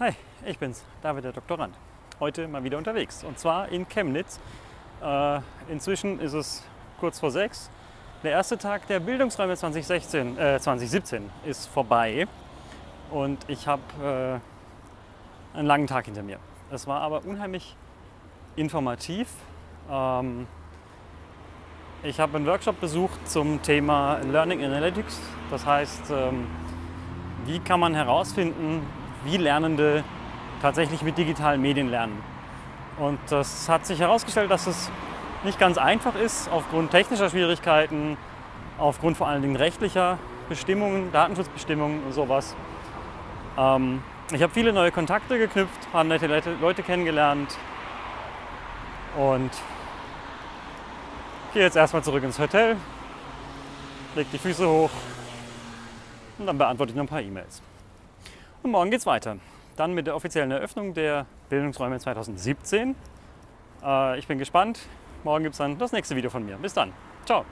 Hi, ich bin's, David der Doktorand. Heute mal wieder unterwegs und zwar in Chemnitz. Äh, inzwischen ist es kurz vor sechs. Der erste Tag der Bildungsräume 2016, äh, 2017 ist vorbei und ich habe äh, einen langen Tag hinter mir. Es war aber unheimlich informativ. Ähm, ich habe einen Workshop besucht zum Thema Learning Analytics. Das heißt, ähm, wie kann man herausfinden, wie Lernende tatsächlich mit digitalen Medien lernen. Und das hat sich herausgestellt, dass es nicht ganz einfach ist, aufgrund technischer Schwierigkeiten, aufgrund vor allen Dingen rechtlicher Bestimmungen, Datenschutzbestimmungen und sowas. Ähm, ich habe viele neue Kontakte geknüpft, paar nette Leute kennengelernt und gehe jetzt erstmal zurück ins Hotel, leg die Füße hoch und dann beantworte ich noch ein paar E-Mails. Und morgen geht es weiter. Dann mit der offiziellen Eröffnung der Bildungsräume 2017. Äh, ich bin gespannt. Morgen gibt es dann das nächste Video von mir. Bis dann. Ciao.